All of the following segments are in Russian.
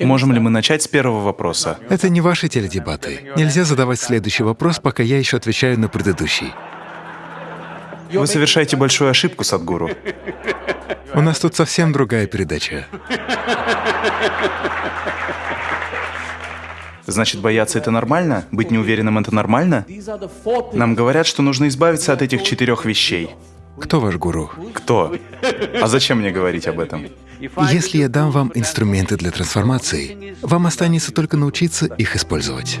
Можем ли мы начать с первого вопроса? Это не ваши теледебаты. Нельзя задавать следующий вопрос, пока я еще отвечаю на предыдущий. Вы совершаете большую ошибку, Садгуру. У нас тут совсем другая передача. Значит, бояться — это нормально? Быть неуверенным — это нормально? Нам говорят, что нужно избавиться от этих четырех вещей. Кто ваш гуру? Кто? А зачем мне говорить об этом? Если я дам вам инструменты для трансформации, вам останется только научиться их использовать.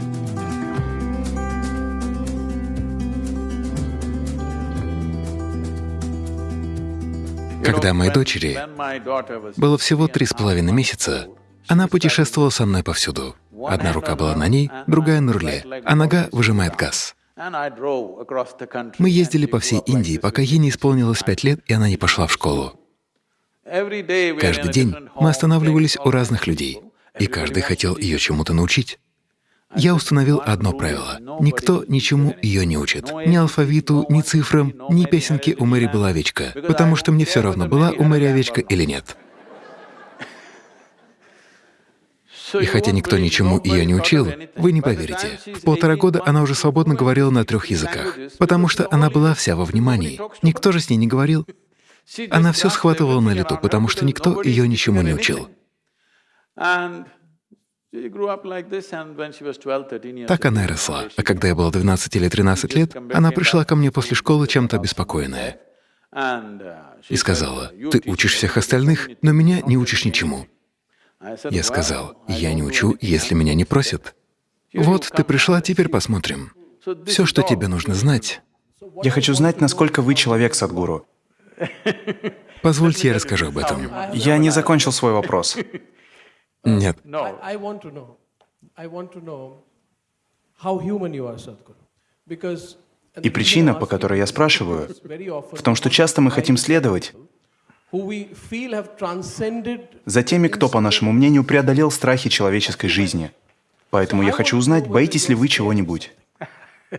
Когда моей дочери было всего три с половиной месяца, она путешествовала со мной повсюду. Одна рука была на ней, другая на руле, а нога выжимает газ. Мы ездили по всей Индии, пока ей не исполнилось пять лет, и она не пошла в школу. Каждый день мы останавливались у разных людей, и каждый хотел ее чему-то научить. Я установил одно правило — никто ничему ее не учит. Ни алфавиту, ни цифрам, ни песенке «У Мэри была овечка», потому что мне все равно, была у Мэри овечка или нет. И хотя никто ничему ее не учил, вы не поверите, в полтора года она уже свободно говорила на трех языках, потому что она была вся во внимании. Никто же с ней не говорил. Она все схватывала на лету, потому что никто ее ничему не учил. Так она и росла. А когда я был 12 или 13 лет, она пришла ко мне после школы чем-то обеспокоенная и сказала, «Ты учишь всех остальных, но меня не учишь ничему». Я сказал, «Я не учу, если меня не просят». Вот ты пришла, теперь посмотрим. Все, что тебе нужно знать. Я хочу знать, насколько вы человек, Садгуру. Позвольте, я расскажу об этом. Я не закончил свой вопрос. Нет. И причина, по которой я спрашиваю, в том, что часто мы хотим следовать за теми, кто, по нашему мнению, преодолел страхи человеческой жизни. Поэтому я хочу узнать, боитесь ли вы чего-нибудь.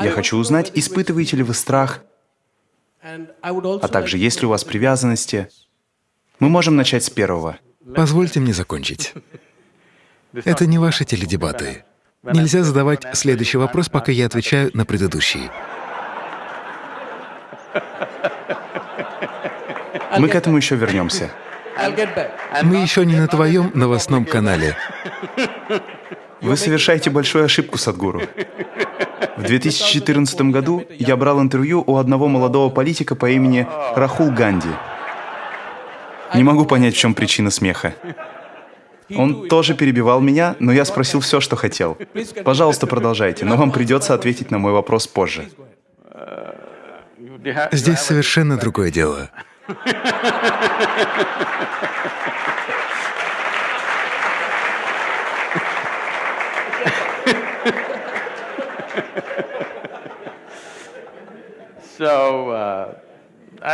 Я хочу узнать, испытываете ли вы страх, а также есть ли у вас привязанности. Мы можем начать с первого. Позвольте мне закончить. Это не ваши теледебаты. Нельзя задавать следующий вопрос, пока я отвечаю на предыдущий. Мы к этому еще вернемся. Мы еще не на твоем новостном канале. Вы совершаете большую ошибку, Садгуру. В 2014 году я брал интервью у одного молодого политика по имени Рахул Ганди. Не могу понять, в чем причина смеха. Он тоже перебивал меня, но я спросил все, что хотел. Пожалуйста, продолжайте, но вам придется ответить на мой вопрос позже. Здесь совершенно другое дело. Uh,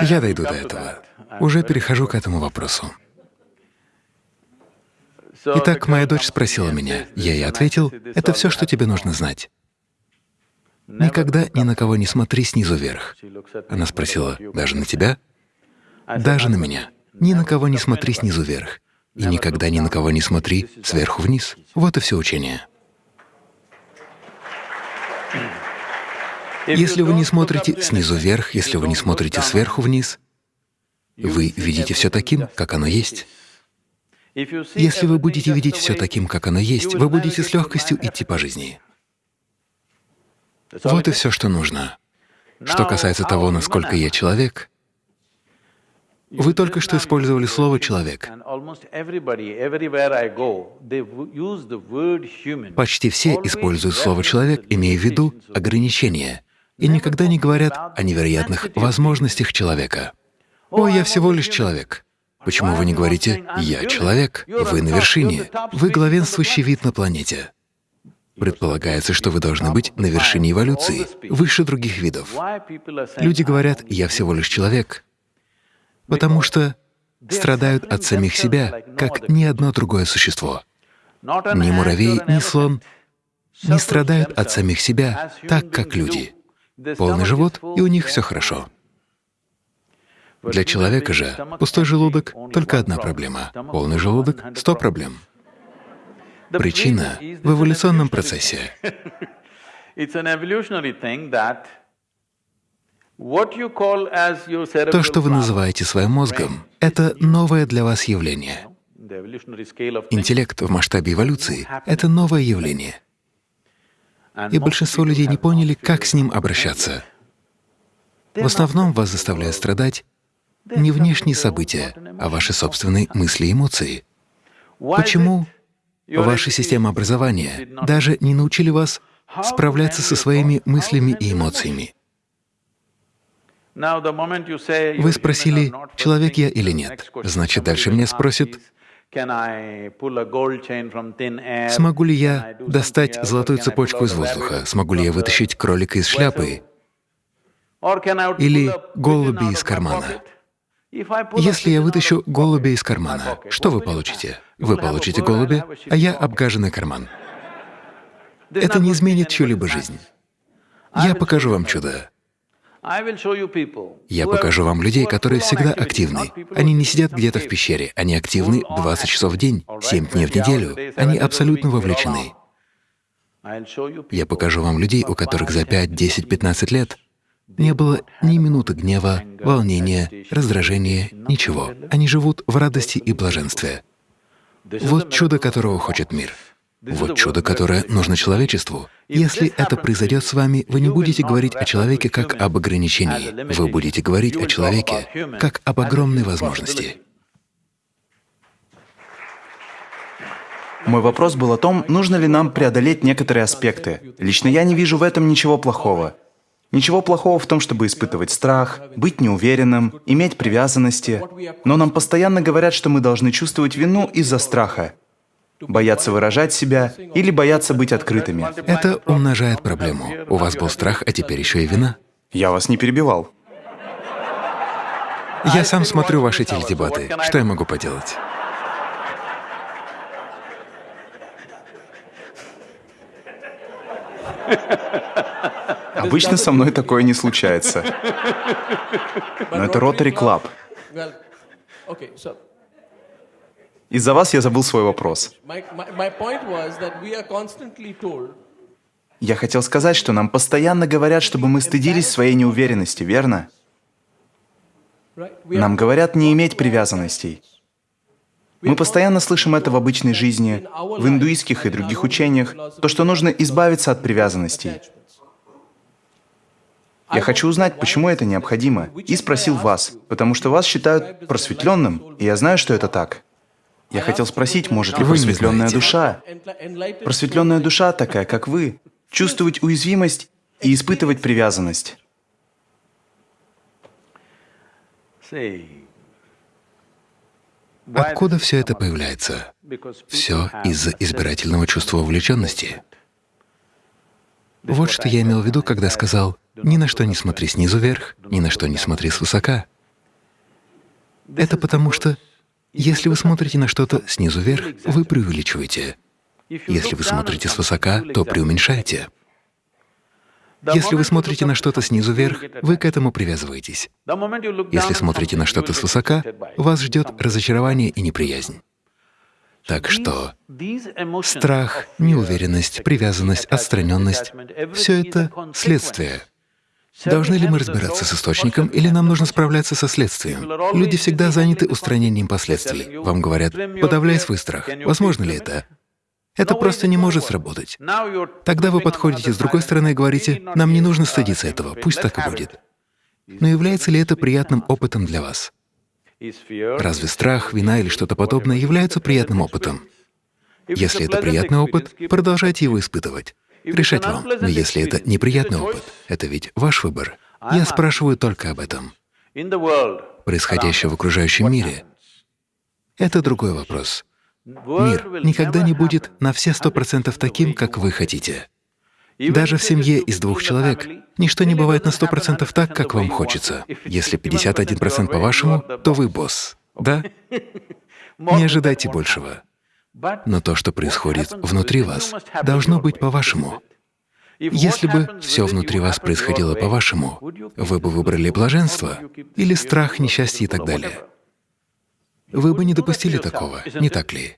Я дойду до этого. Уже перехожу к этому вопросу. Итак, моя дочь спросила меня, я ей ответил, это все, что тебе нужно знать. Никогда ни на кого не смотри снизу вверх. Она спросила, даже на тебя? Даже на меня. Ни на кого не смотри снизу вверх. И никогда ни на кого не смотри сверху вниз. Вот и все учение. Если вы не смотрите снизу вверх, если вы не смотрите сверху вниз, вы видите все таким, как оно есть. Если вы будете видеть все таким, как оно есть, вы будете с легкостью идти по жизни. Вот и все, что нужно. Что касается того, насколько я человек, вы только что использовали слово «человек». Почти все используют слово «человек», имея в виду ограничения, и никогда не говорят о невероятных возможностях человека. «О, я всего лишь человек». Почему вы не говорите «я человек», вы на вершине, вы главенствующий вид на планете? Предполагается, что вы должны быть на вершине эволюции, выше других видов. Люди говорят «я всего лишь человек», потому что страдают от самих себя, как ни одно другое существо. Ни муравей, ни слон не страдают от самих себя так, как люди. Полный живот, и у них все хорошо. Для человека же пустой желудок — только одна проблема, полный желудок — сто проблем. Причина в эволюционном процессе. То, что вы называете своим мозгом, — это новое для вас явление. Интеллект в масштабе эволюции — это новое явление. И большинство людей не поняли, как с ним обращаться. В основном вас заставляют страдать не внешние события, а ваши собственные мысли и эмоции. Почему ваша система образования даже не научили вас справляться со своими мыслями и эмоциями? Вы спросили, человек я или нет. Значит, дальше меня спросят, смогу ли я достать золотую цепочку из воздуха, смогу ли я вытащить кролика из шляпы или голуби из кармана. Если я вытащу голубя из кармана, что вы получите? Вы получите голубя, а я — обгаженный карман. Это не изменит чью-либо жизнь. Я покажу вам чудо. Я покажу вам людей, которые всегда активны. Они не сидят где-то в пещере, они активны 20 часов в день, 7 дней в неделю. Они абсолютно вовлечены. Я покажу вам людей, у которых за 5, 10, 15 лет не было ни минуты гнева, волнения, раздражения, ничего. Они живут в радости и блаженстве. Вот чудо, которого хочет мир. Вот чудо, которое нужно человечеству. Если это произойдет с вами, вы не будете говорить о человеке как об ограничении, вы будете говорить о человеке как об огромной возможности. Мой вопрос был о том, нужно ли нам преодолеть некоторые аспекты. Лично я не вижу в этом ничего плохого. Ничего плохого в том, чтобы испытывать страх, быть неуверенным, иметь привязанности. Но нам постоянно говорят, что мы должны чувствовать вину из-за страха боятся выражать себя или боятся быть открытыми. Это умножает проблему. У вас был страх, а теперь еще и вина. Я вас не перебивал. Я сам смотрю ваши теледебаты. Что я могу поделать? Обычно со мной такое не случается. Но это Rotary Club. Из-за вас я забыл свой вопрос. Я хотел сказать, что нам постоянно говорят, чтобы мы стыдились своей неуверенности, верно? Нам говорят не иметь привязанностей. Мы постоянно слышим это в обычной жизни, в индуистских и других учениях, то, что нужно избавиться от привязанностей. Я хочу узнать, почему это необходимо, и спросил вас, потому что вас считают просветленным, и я знаю, что это так. Я хотел спросить, может ли просветленная душа, просветленная душа такая, как вы, чувствовать уязвимость и испытывать привязанность? Откуда все это появляется? Все из-за избирательного чувства увлеченности. Вот что я имел в виду, когда сказал, ни на что не смотри снизу вверх, ни на что не смотри свысока. Это потому что если вы смотрите на что-то снизу вверх, вы преувеличиваете. Если вы смотрите свысока, то преуменьшаете. Если вы смотрите на что-то снизу вверх, вы к этому привязываетесь. Если смотрите на что-то свысока, вас ждет разочарование и неприязнь. Так что страх, неуверенность, привязанность, отстраненность — все это следствие Должны ли мы разбираться с источником, или нам нужно справляться со следствием? Люди всегда заняты устранением последствий. Вам говорят, подавляй свой страх. Возможно ли это? Это просто не может сработать. Тогда вы подходите с другой стороны и говорите, нам не нужно стыдиться этого, пусть так и будет. Но является ли это приятным опытом для вас? Разве страх, вина или что-то подобное являются приятным опытом? Если это приятный опыт, продолжайте его испытывать решать вам. Но если это неприятный опыт, это ведь ваш выбор. Я спрашиваю только об этом. Происходящее в окружающем мире — это другой вопрос. Мир никогда не будет на все сто процентов таким, как вы хотите. Даже в семье из двух человек ничто не бывает на сто процентов так, как вам хочется. Если 51% по-вашему, то вы босс, да? Не ожидайте большего. Но то, что происходит внутри вас, должно быть по-вашему. Если бы все внутри вас происходило по-вашему, вы бы выбрали блаженство или страх, несчастье и так далее. Вы бы не допустили такого, не так ли?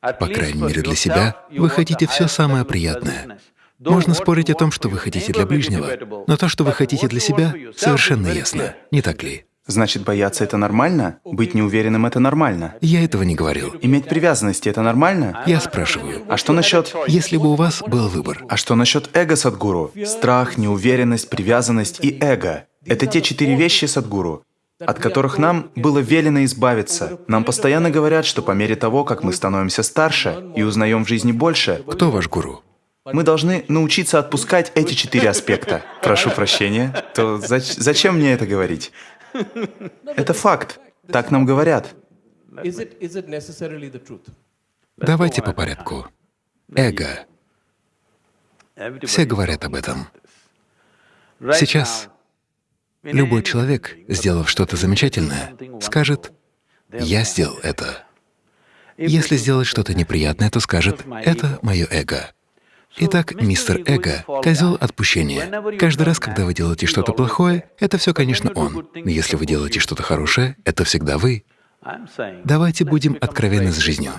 По крайней мере, для себя вы хотите все самое приятное. Можно спорить о том, что вы хотите для ближнего, но то, что вы хотите для себя, совершенно ясно, не так ли? Значит, бояться — это нормально? Быть неуверенным — это нормально? Я этого не говорил. Иметь привязанности — это нормально? Я спрашиваю, А что насчет... если бы у вас был выбор, А что насчет эго Садгуру? Страх, неуверенность, привязанность и эго — это те четыре вещи Садгуру, от которых нам было велено избавиться. Нам постоянно говорят, что по мере того, как мы становимся старше и узнаем в жизни больше, кто ваш гуру? мы должны научиться отпускать эти четыре аспекта. Прошу прощения, то зач- зачем мне это говорить? Это факт. Так нам говорят. Давайте по порядку. Эго. Все говорят об этом. Сейчас любой человек, сделав что-то замечательное, скажет «я сделал это». Если сделать что-то неприятное, то скажет «это мое эго». Итак, мистер Эго — козел отпущения. Каждый раз, когда вы делаете что-то плохое, это все, конечно, он. Но если вы делаете что-то хорошее, это всегда вы. Давайте будем откровенны с жизнью.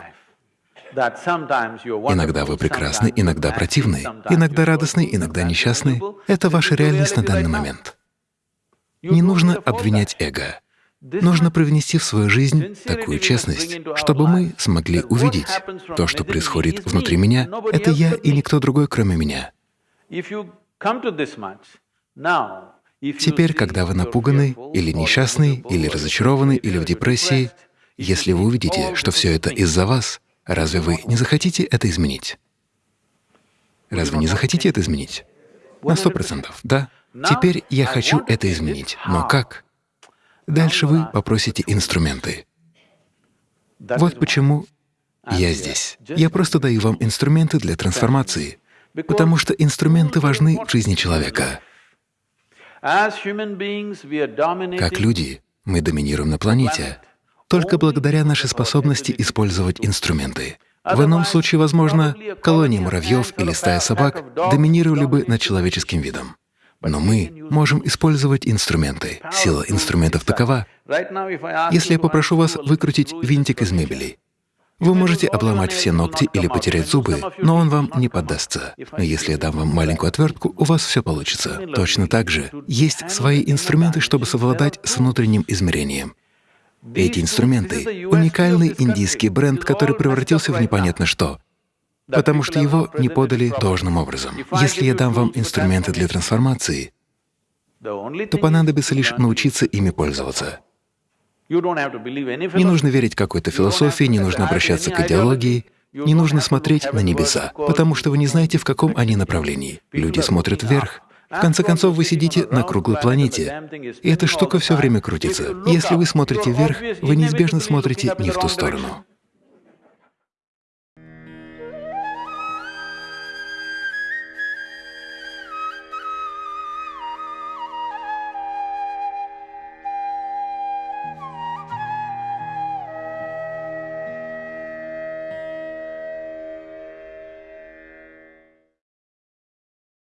Иногда вы прекрасны, иногда противны, иногда радостны, иногда несчастны. Это ваша реальность на данный момент. Не нужно обвинять эго. Нужно привнести в свою жизнь такую честность, чтобы мы смогли увидеть то, что происходит внутри меня, это я и никто другой, кроме меня. Теперь, когда вы напуганы, или несчастны, или разочарованы, или в депрессии, если вы увидите, что все это из-за вас, разве вы не захотите это изменить? Разве не захотите это изменить? На сто процентов, да? Теперь я хочу это изменить. Но как? Дальше вы попросите инструменты. Вот почему я здесь. Я просто даю вам инструменты для трансформации, потому что инструменты важны в жизни человека. Как люди, мы доминируем на планете только благодаря нашей способности использовать инструменты. В ином случае, возможно, колония муравьев или стая собак доминировали бы над человеческим видом. Но мы можем использовать инструменты. Сила инструментов такова. Если я попрошу вас выкрутить винтик из мебели, вы можете обломать все ногти или потерять зубы, но он вам не поддастся. Но если я дам вам маленькую отвертку, у вас все получится. Точно так же есть свои инструменты, чтобы совладать с внутренним измерением. Эти инструменты — уникальный индийский бренд, который превратился в непонятно что, потому что его не подали должным образом. Если я дам вам инструменты для трансформации, то понадобится лишь научиться ими пользоваться. Не нужно верить какой-то философии, не нужно обращаться к идеологии, не нужно смотреть на небеса, потому что вы не знаете, в каком они направлении. Люди смотрят вверх. В конце концов, вы сидите на круглой планете, и эта штука все время крутится. Если вы смотрите вверх, вы неизбежно смотрите не в ту сторону.